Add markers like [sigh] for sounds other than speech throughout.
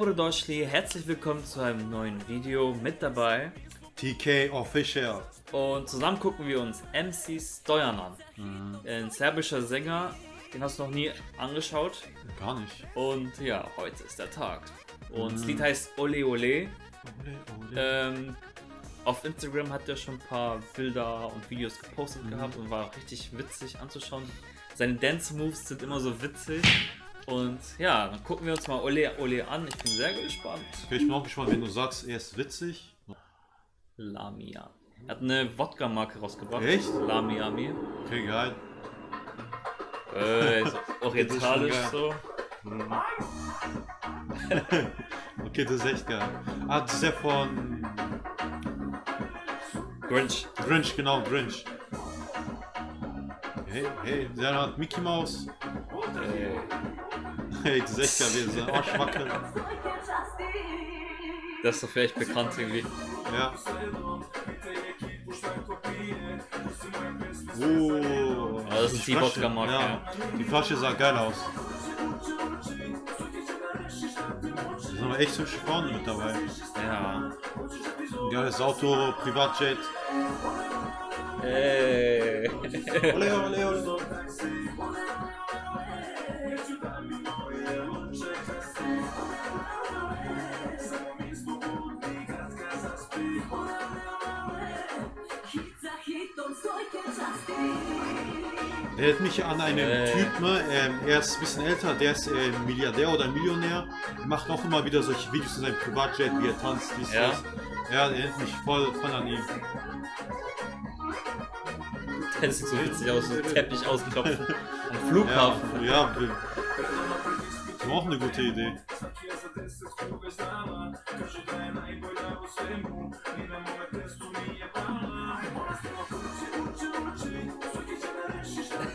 Dobrodošli, herzlich willkommen zu einem neuen Video mit dabei. TK Official. Und zusammen gucken wir uns MC Stojan an. Mhm. Ein serbischer Sänger, den hast du noch nie angeschaut. Gar nicht. Und ja, heute ist der Tag. Und das Mhm. Lied heißt Ole Ole. Ole, ole. Ähm, auf Instagram hat er schon ein paar Bilder und Videos gepostet Mhm. gehabt und war richtig witzig anzuschauen. Seine Dance Moves sind immer so witzig. Und ja, dann gucken wir uns mal Ole Ole an. Ich bin sehr gespannt. Okay, ich bin auch gespannt, wenn du sagst, er ist witzig. Lamia. Er hat eine Wodka-Marke rausgebracht. Echt? Lamiami. Okay, geil. Äh, [laughs] orientalisch ist so. [laughs] Okay, das ist echt geil. Ah, das ist der von Grinch. Grinch, genau, Grinch. Hey, hey, der hat Mickey Mouse. Äh, Hey, das ist echt geil, wie er seinen Arsch wackelt. das ist doch vielleicht bekannt irgendwie. Ja. Oh, Ja, das ist die Flasche, Wodka-Marke, Ja. Die Flasche sah geil aus. Da sind aber echt hübsche Frauen mit dabei. Ja. Geiles Auto, Privatjet. Ey. Ole, ole, ole. Erinnert mich an einen Äh. Typ, ne? ähm, er ist ein bisschen älter, der ist äh, Milliardär oder Millionär. Er macht auch immer wieder solche Videos in seinem Privatjet, wie er tanzt, dies, Ja? das. Ja, erinnert mich voll, voll an ihn. Das sieht so witzig aus, so ein Teppich ausklopfen. [laughs] Am Flughafen. Ja, ja. Das war auch eine gute Idee.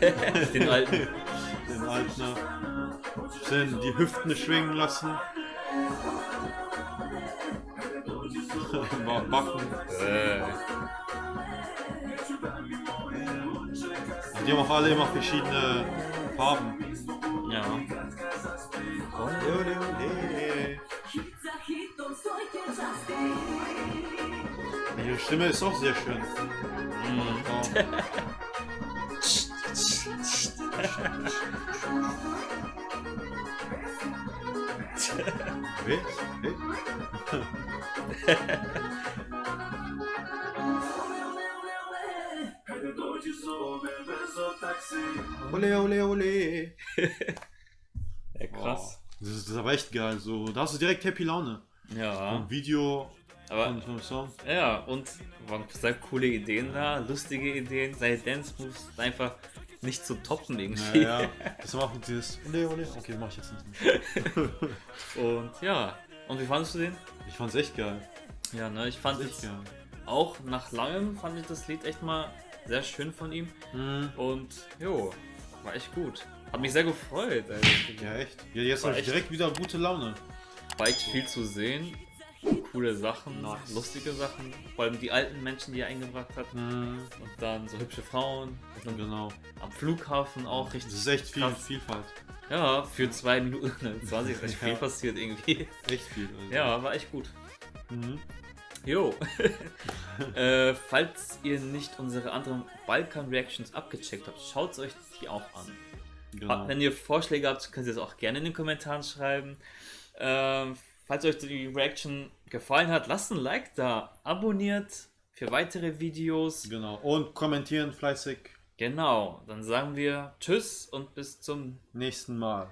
[laughs] Den alten. Den Alten. Schön die Hüften schwingen lassen. [laughs] Mal backen. Äh. Die haben auch alle immer verschiedene Farben. Ja. Ihre Stimme ist auch sehr schön. Mhm. [laughs] Hey, hey. Ole, ole, ole. Ja, krass. Das ist, das ist aber echt geil. So, da hast du direkt Happy Laune. Ja. Ein Video Aber und so Song. Ja, und waren sehr coole Ideen da, lustige Ideen, seine Dance Moves einfach nicht zu toppen irgendwie. Ja, ja. Das war auch dieses. Ole, ole. Okay, mach ich jetzt nicht. [laughs] Und ja, und wie fandest du den? Ich fand's echt geil. Ja, ne, ich fand es auch nach langem fand ich das Lied echt mal sehr schön von ihm Mhm. und jo, war echt gut. Hat mich sehr gefreut, also, Ja, echt. Ja, jetzt habe ich direkt wieder gute Laune. war echt viel zu sehen. Coole Sachen, Nice. lustige Sachen, vor allem die alten Menschen, die er eingebracht hat. Mhm. Und dann so hübsche Frauen. Und Genau. am Flughafen auch richtig. Das ist echt viel krass. Vielfalt. Ja, für 2 Minuten 20 ist echt viel Ja. passiert irgendwie. Echt viel. Also. Ja, war echt gut. Mhm. Jo. [laughs] äh, falls ihr nicht unsere anderen Balkan-Reactions abgecheckt habt, schaut euch die auch an. Genau. Wenn ihr Vorschläge habt, könnt ihr es auch gerne in den Kommentaren schreiben. Ähm, falls euch die Reaction gefallen hat, lasst ein Like da. Abonniert für weitere Videos. Genau. Und kommentieren fleißig. Genau, dann sagen wir Tschüss und bis zum Nächsten Mal.